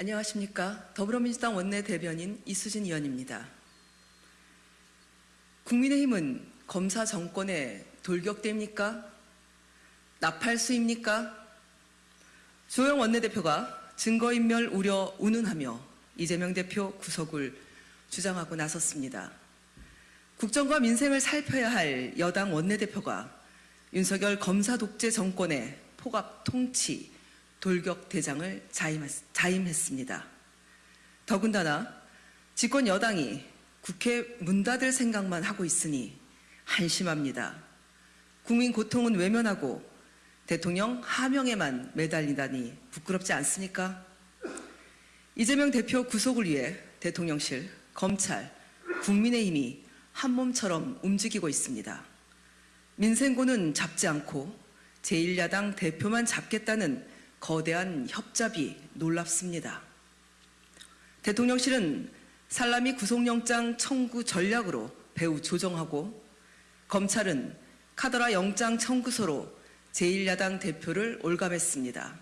안녕하십니까. 더불어민주당 원내대변인 이수진 의원입니다. 국민의힘은 검사 정권의 돌격대입니까? 나팔수입니까? 조영 원내대표가 증거인멸 우려 운운하며 이재명 대표 구속을 주장하고 나섰습니다. 국정과 민생을 살펴야 할 여당 원내대표가 윤석열 검사 독재 정권의 포갑 통치, 돌격 대장을 자임했습니다. 더군다나 집권 여당이 국회 문 닫을 생각만 하고 있으니 한심합니다. 국민 고통은 외면하고 대통령 하명에만 매달리다니 부끄럽지 않습니까? 이재명 대표 구속을 위해 대통령실, 검찰, 국민의힘이 한 몸처럼 움직이고 있습니다. 민생고는 잡지 않고 제1야당 대표만 잡겠다는 거대한 협잡이 놀랍습니다. 대통령실은 살라미 구속영장 청구 전략으로 배후 조정하고 검찰은 카더라 영장 청구서로 제1야당 대표를 올감했습니다.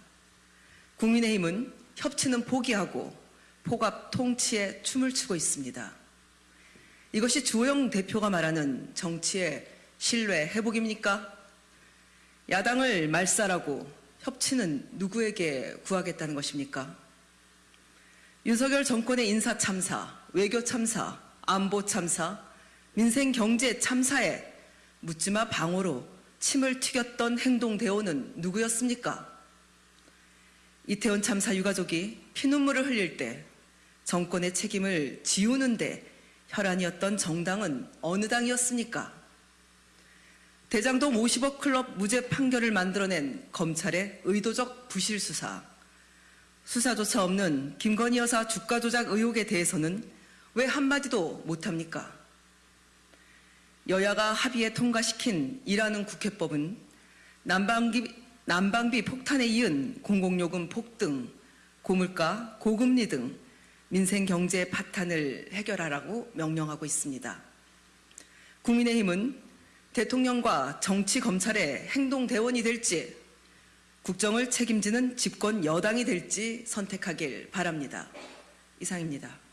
국민의힘은 협치는 포기하고 포갑 통치에 춤을 추고 있습니다. 이것이 주호영 대표가 말하는 정치의 신뢰 회복입니까? 야당을 말살하고 협치는 누구에게 구하겠다는 것입니까? 윤석열 정권의 인사 참사, 외교 참사, 안보 참사, 민생 경제 참사에 묻지마 방어로 침을 튀겼던 행동 대오는 누구였습니까? 이태원 참사 유가족이 피눈물을 흘릴 때 정권의 책임을 지우는데 혈안이었던 정당은 어느 당이었습니까? 대장동 50억 클럽 무죄 판결을 만들어낸 검찰의 의도적 부실 수사, 수사조차 없는 김건희 여사 주가 조작 의혹에 대해서는 왜 한마디도 못합니까? 여야가 합의에 통과시킨 일하는 국회법은 난방비, 난방비 폭탄에 이은 공공요금 폭등, 고물가, 고금리 등 민생 경제 파탄을 해결하라고 명령하고 있습니다. 국민의힘은 대통령과 정치 검찰의 행동 대원이 될지 국정을 책임지는 집권 여당이 될지 선택하길 바랍니다. 이상입니다.